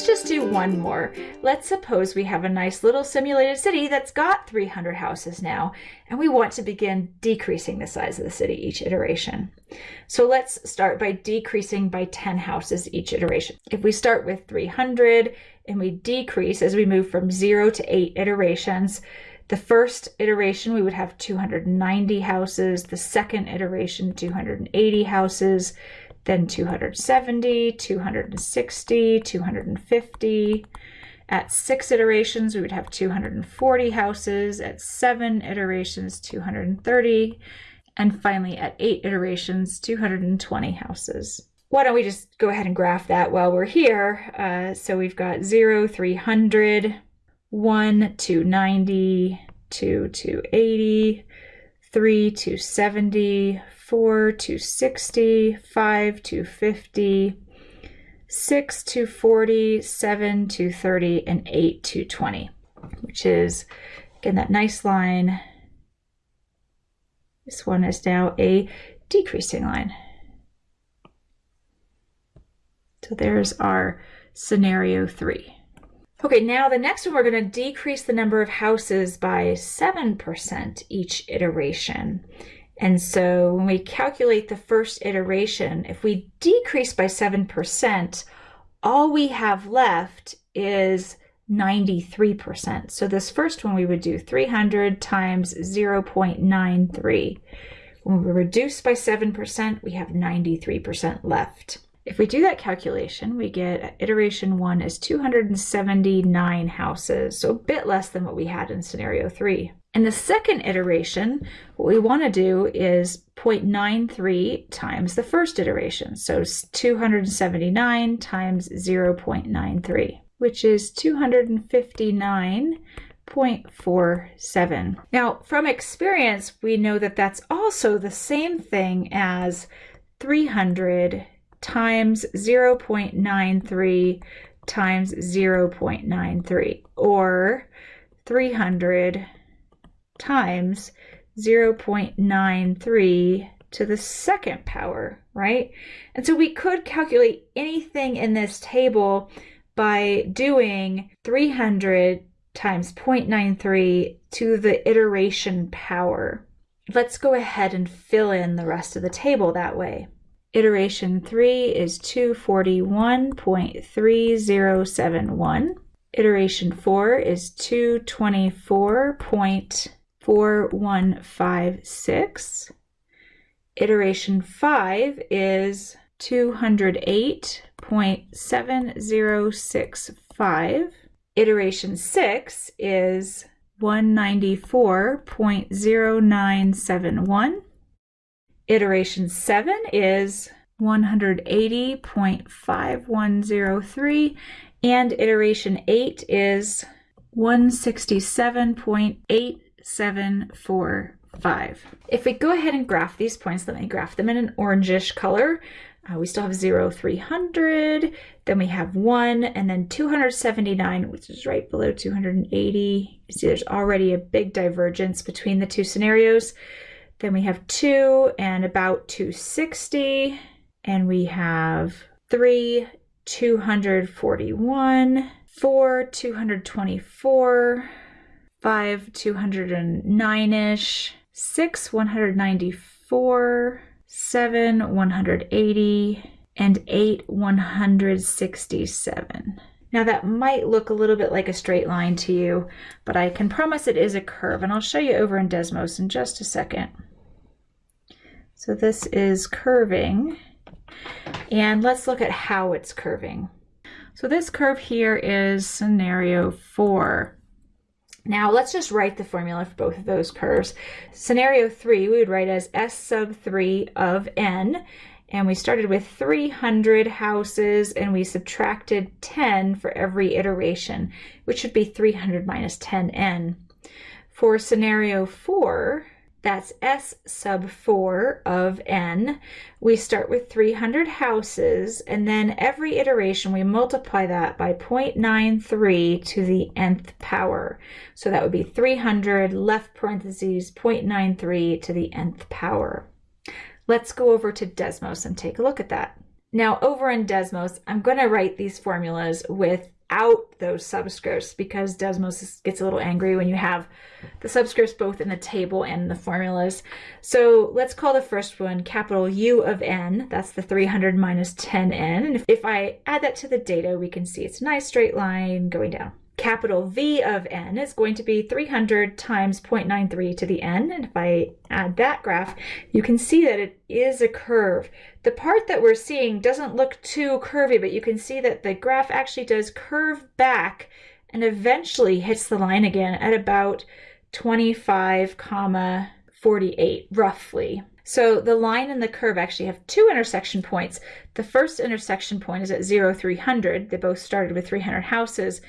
let's just do one more. Let's suppose we have a nice little simulated city that's got 300 houses now, and we want to begin decreasing the size of the city each iteration. So let's start by decreasing by 10 houses each iteration. If we start with 300 and we decrease as we move from zero to eight iterations, the first iteration, we would have 290 houses. The second iteration, 280 houses. Then 270, 260, 250. At six iterations, we would have 240 houses. At seven iterations, 230. And finally, at eight iterations, 220 houses. Why don't we just go ahead and graph that while we're here? Uh, so we've got 0, 300, 1 to 90, 2 to 80, 3 to 70, 4 to 60, 5 to 50, 6 to 40, 7 to 30, and 8 to 20, which is, again, that nice line. This one is now a decreasing line. So there's our scenario three. Okay, now the next one, we're going to decrease the number of houses by 7% each iteration. And so when we calculate the first iteration, if we decrease by 7%, all we have left is 93%. So this first one we would do 300 times 0.93. When we reduce by 7%, we have 93% left. If we do that calculation, we get iteration one is 279 houses, so a bit less than what we had in scenario three. In the second iteration, what we want to do is 0.93 times the first iteration. So 279 times 0.93, which is 259.47. Now, from experience, we know that that's also the same thing as 300 times 0.93 times 0.93 or 300 times 0.93 to the second power, right? And so we could calculate anything in this table by doing 300 times 0.93 to the iteration power. Let's go ahead and fill in the rest of the table that way. Iteration 3 is 241.3071. Iteration 4 is 224.4156. Iteration 5 is 208.7065. Iteration 6 is 194.0971. Iteration 7 is 180.5103 and iteration 8 is 167.8745. If we go ahead and graph these points, let me graph them in an orangish color. Uh, we still have 0, 300, then we have 1, and then 279, which is right below 280. You see there's already a big divergence between the two scenarios. Then we have 2 and about 260. And we have 3, 241, 4, 224, 5, 209-ish, 6, 194, 7, 180, and 8, 167. Now that might look a little bit like a straight line to you, but I can promise it is a curve, and I'll show you over in Desmos in just a second. So this is curving. And let's look at how it's curving. So this curve here is scenario four. Now let's just write the formula for both of those curves. Scenario three we would write as S sub three of n. And we started with 300 houses and we subtracted 10 for every iteration, which should be 300 minus 10n. For scenario four, that's S sub 4 of n. We start with 300 houses, and then every iteration we multiply that by 0.93 to the nth power. So that would be 300 left parentheses 0.93 to the nth power. Let's go over to Desmos and take a look at that. Now over in Desmos, I'm going to write these formulas without those subscripts because Desmos gets a little angry when you have the subscripts both in the table and the formulas. So let's call the first one capital U of n. That's the 300 minus 10n. And if I add that to the data, we can see it's a nice straight line going down capital V of n is going to be 300 times 0.93 to the n. And if I add that graph, you can see that it is a curve. The part that we're seeing doesn't look too curvy, but you can see that the graph actually does curve back and eventually hits the line again at about 25 comma 48 roughly. So the line and the curve actually have two intersection points. The first intersection point is at 0, 300. They both started with 300 houses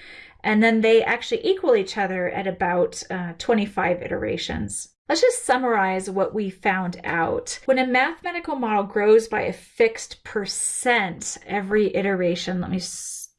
and then they actually equal each other at about uh, 25 iterations. Let's just summarize what we found out. When a mathematical model grows by a fixed percent every iteration, let me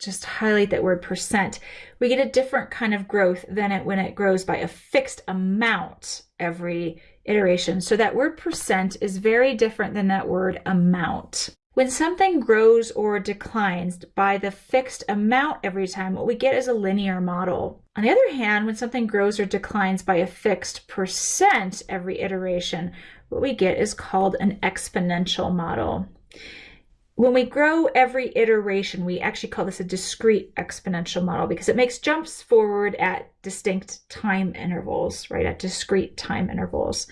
just highlight that word percent, we get a different kind of growth than it when it grows by a fixed amount every iteration. So that word percent is very different than that word amount. When something grows or declines by the fixed amount every time, what we get is a linear model. On the other hand, when something grows or declines by a fixed percent every iteration, what we get is called an exponential model. When we grow every iteration, we actually call this a discrete exponential model because it makes jumps forward at distinct time intervals, right, at discrete time intervals.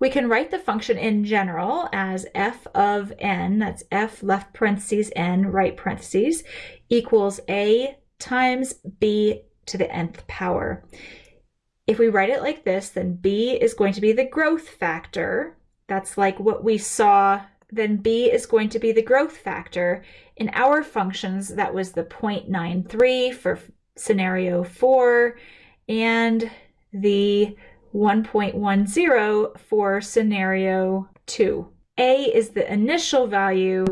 We can write the function in general as f of n, that's f left parentheses n right parentheses, equals a times b to the nth power. If we write it like this, then b is going to be the growth factor. That's like what we saw then b is going to be the growth factor. In our functions, that was the 0.93 for scenario 4 and the 1.10 for scenario 2. A is the initial value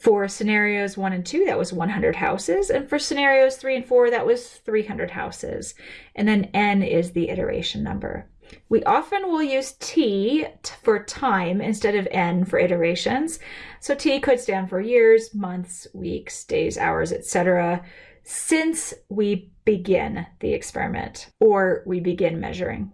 for scenarios 1 and 2, that was 100 houses. And for scenarios 3 and 4, that was 300 houses. And then n is the iteration number. We often will use T for time instead of N for iterations. So T could stand for years, months, weeks, days, hours, etc. since we begin the experiment or we begin measuring.